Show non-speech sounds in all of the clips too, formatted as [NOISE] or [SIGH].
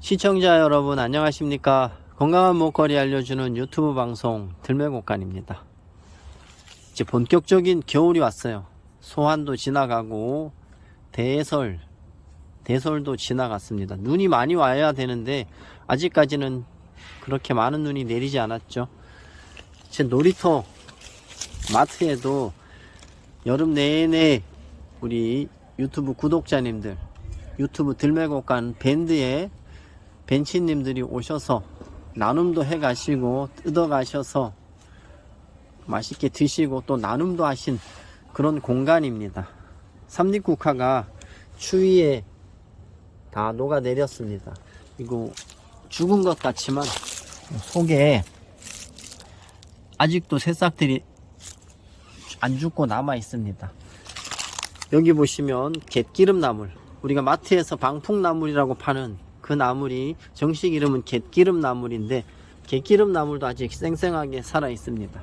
시청자 여러분 안녕하십니까? 건강한 먹거리 알려주는 유튜브 방송 들매곡간입니다. 이제 본격적인 겨울이 왔어요. 소환도 지나가고 대설 대설도 지나갔습니다. 눈이 많이 와야 되는데 아직까지는 그렇게 많은 눈이 내리지 않았죠. 제 놀이터 마트에도 여름 내내 우리 유튜브 구독자님들 유튜브 들매곡간 밴드에 벤치님들이 오셔서 나눔도 해 가시고 뜯어 가셔서 맛있게 드시고 또 나눔도 하신 그런 공간입니다. 삼립국화가 추위에 다 녹아내렸습니다. 이거 죽은 것 같지만 속에 아직도 새싹들이 안 죽고 남아 있습니다. 여기 보시면 갯기름나물 우리가 마트에서 방풍나물이라고 파는 그 나물이 정식 이름은 갯기름 나물인데 갯기름 나물도 아직 쌩쌩하게 살아 있습니다.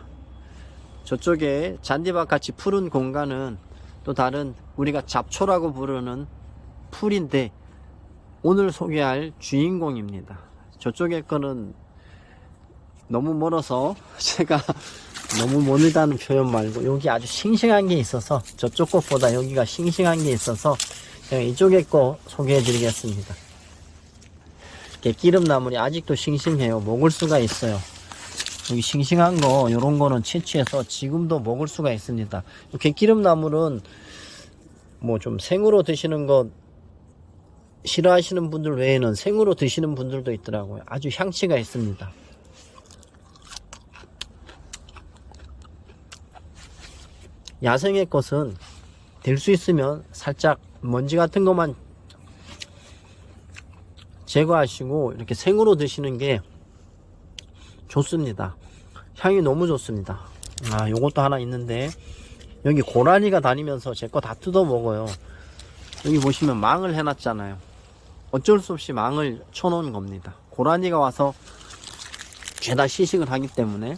저쪽에 잔디밭 같이 푸른 공간은 또 다른 우리가 잡초라고 부르는 풀인데 오늘 소개할 주인공입니다. 저쪽에 거는 너무 멀어서 [LAUGHS] 제가 너무 멀다는 표현 말고 여기 아주 싱싱한 게 있어서 저쪽 것보다 여기가 싱싱한 게 있어서 제가 이쪽에 거 소개해 드리겠습니다. 갯기름나물이 아직도 싱싱해요. 먹을 수가 있어요. 여기 싱싱한 거 이런 거는 채취해서 지금도 먹을 수가 있습니다. 갯기름나물은 뭐 좀 생으로 드시는 거 싫어하시는 분들 외에는 생으로 드시는 분들도 있더라고요. 아주 향치가 있습니다. 야생의 것은 될 수 있으면 살짝 먼지 같은 것만 제거하시고 이렇게 생으로 드시는 게 좋습니다. 향이 너무 좋습니다. 아, 요것도 하나 있는데 여기 고라니가 다니면서 제 거 다 뜯어 먹어요. 여기 보시면 망을 해놨잖아요. 어쩔 수 없이 망을 쳐놓은 겁니다. 고라니가 와서 죄다 시식을 하기 때문에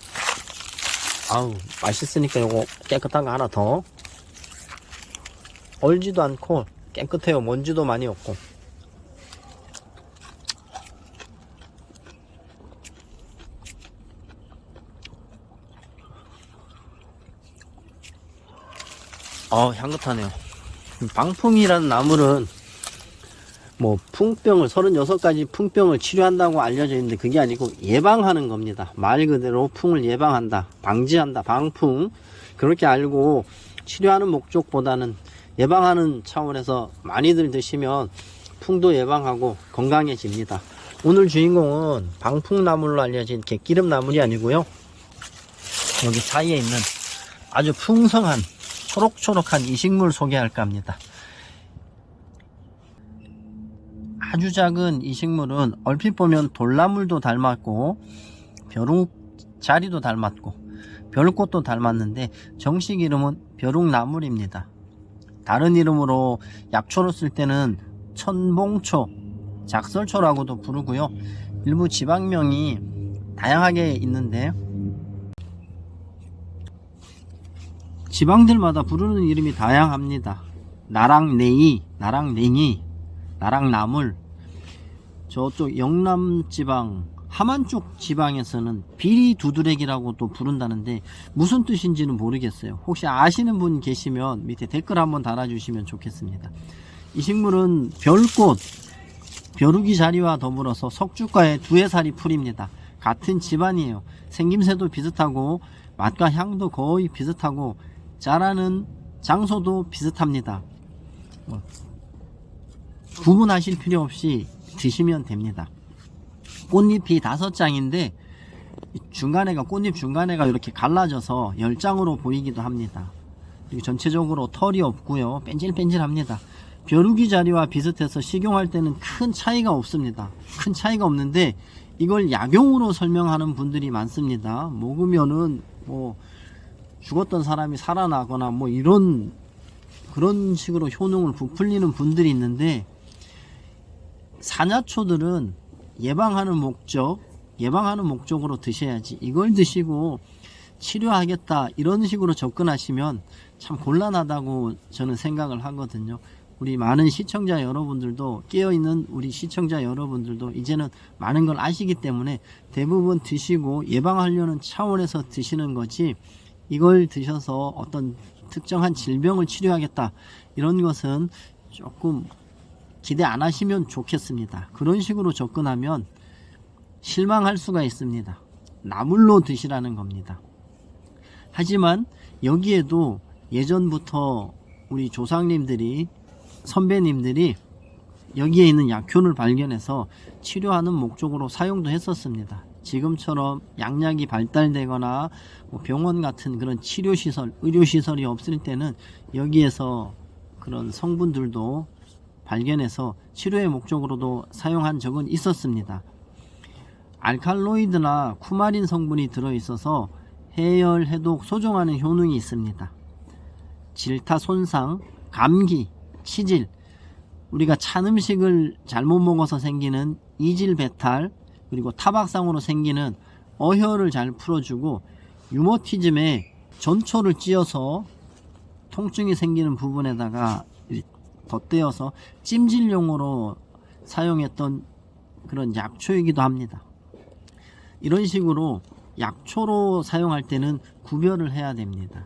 아우 맛있으니까 요거 깨끗한 거 하나 더 얼지도 않고 깨끗해요 먼지도 많이 없고 어 향긋하네요. 방풍이라는 나물은 뭐 풍병을 36가지 풍병을 치료한다고 알려져 있는데 그게 아니고 예방하는 겁니다. 말 그대로 풍을 예방한다 방지한다 방풍. 그렇게 알고 치료하는 목적보다는 예방하는 차원에서 많이들 드시면 풍도 예방하고 건강해집니다. 오늘 주인공은 방풍나물로 알려진 갯기름나물이 아니고요. 여기 사이에 있는 아주 풍성한 초록초록한 이 식물 소개할까 합니다 아주 작은 이 식물은 얼핏 보면 돌나물도 닮았고 벼룩자리도 닮았고 별꽃도 닮았는데 정식 이름은 벼룩나물입니다. 다른 이름으로 약초로 쓸 때는 천봉초, 작설초라고도 부르고요. 일부 지방명이 다양하게 있는데 지방들마다 부르는 이름이 다양합니다. 나랑내이, 나랑냉이, 나랑나물. 저쪽 영남지방 하만 쪽 지방에서는 비리 두드레기라고 또 부른다는데 무슨 뜻인지는 모르겠어요. 혹시 아시는 분 계시면 밑에 댓글 한번 달아주시면 좋겠습니다. 이 식물은 별꽃 벼룩이 자리와 더불어서 석주과의 두해살이 풀입니다. 같은 집안이에요. 생김새도 비슷하고 맛과 향도 거의 비슷하고 자라는 장소도 비슷합니다. 뭐 구분하실 필요 없이 드시면 됩니다. 꽃잎이 다섯 장인데 중간에가 꽃잎 중간에가 이렇게 갈라져서 열 장으로 보이기도 합니다. 그리고 전체적으로 털이 없고요. 뺀질뺀질합니다. 벼룩이 자리와 비슷해서 식용할 때는 큰 차이가 없습니다. 큰 차이가 없는데 이걸 약용으로 설명하는 분들이 많습니다. 먹으면은 뭐 죽었던 사람이 살아나거나 뭐 이런 그런 식으로 효능을 부풀리는 분들이 있는데 사냐초들은 예방하는 목적 예방하는 목적으로 드셔야지 이걸 드시고 치료하겠다 이런 식으로 접근하시면 참 곤란하다고 저는 생각을 하거든요. 우리 많은 시청자 여러분들도 깨어있는 우리 시청자 여러분들도 이제는 많은 걸 아시기 때문에 대부분 드시고 예방하려는 차원에서 드시는 거지 이걸 드셔서 어떤 특정한 질병을 치료하겠다 이런 것은 조금 기대 안 하시면 좋겠습니다. 그런 식으로 접근하면 실망할 수가 있습니다. 나물로 드시라는 겁니다. 하지만 여기에도 예전부터 우리 조상님들이 선배님들이 여기에 있는 약효를 발견해서 치료하는 목적으로 사용도 했었습니다. 지금처럼 약약이 발달되거나 뭐 병원 같은 그런 치료시설, 의료시설이 없을 때는 여기에서 그런 성분들도 발견해서 치료의 목적으로도 사용한 적은 있었습니다. 알칼로이드나 쿠마린 성분이 들어있어서 해열, 해독, 소종하는 효능이 있습니다. 질타 손상, 감기, 치질, 우리가 찬 음식을 잘못 먹어서 생기는 이질 배탈, 그리고 타박상으로 생기는 어혈을 잘 풀어주고 유머티즘에 전초를 찧어서 통증이 생기는 부분에다가 덧대어서 찜질용으로 사용했던 그런 약초이기도 합니다. 이런 식으로 약초로 사용할 때는 구별을 해야 됩니다.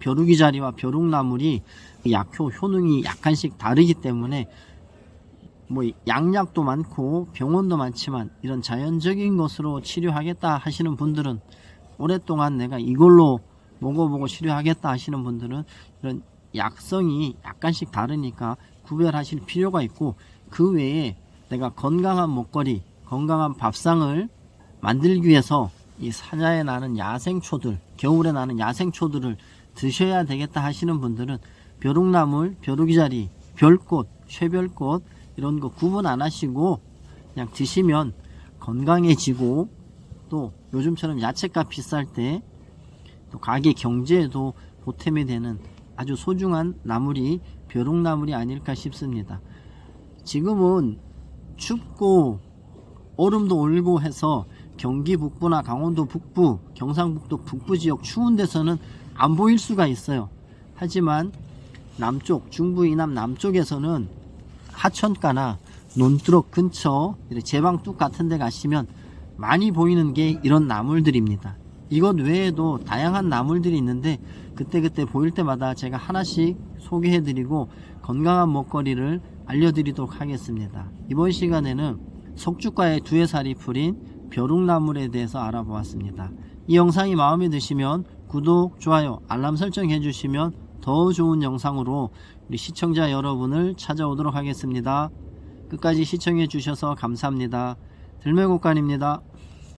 벼룩이 자리와 벼룩나물이 약효 효능이 약간씩 다르기 때문에 뭐 양약도 많고 병원도 많지만 이런 자연적인 것으로 치료하겠다 하시는 분들은 오랫동안 내가 이걸로 먹어보고 치료하겠다 하시는 분들은 이런 약성이 약간씩 다르니까 구별하실 필요가 있고 그 외에 내가 건강한 먹거리 건강한 밥상을 만들기 위해서 이 사자에 나는 야생초들 겨울에 나는 야생초들을 드셔야 되겠다 하시는 분들은 벼룩나물, 벼룩이자리, 별꽃, 쇠별꽃 이런 거 구분 안 하시고 그냥 드시면 건강해지고 또 요즘처럼 야채값 비쌀 때 또 가게 경제에도 보탬이 되는 아주 소중한 나물이 벼룩나물이 아닐까 싶습니다. 지금은 춥고 얼음도 올고 해서 경기 북부나 강원도 북부, 경상북도 북부 지역 추운 데서는 안 보일 수가 있어요. 하지만 남쪽, 중부 이남 남쪽에서는 하천가나 논두럭 근처 제방뚝 같은 데 가시면 많이 보이는 게 이런 나물들입니다. 이것 외에도 다양한 나물들이 있는데 그때그때 보일 때마다 제가 하나씩 소개해 드리고 건강한 먹거리를 알려드리도록 하겠습니다. 이번 시간에는 석주가의 두해살이 풀인 벼룩나물에 대해서 알아보았습니다. 이 영상이 마음에 드시면 구독, 좋아요, 알람 설정 해주시면 더 좋은 영상으로 우리 시청자 여러분을 찾아오도록 하겠습니다. 끝까지 시청해 주셔서 감사합니다. 들매곡간입니다.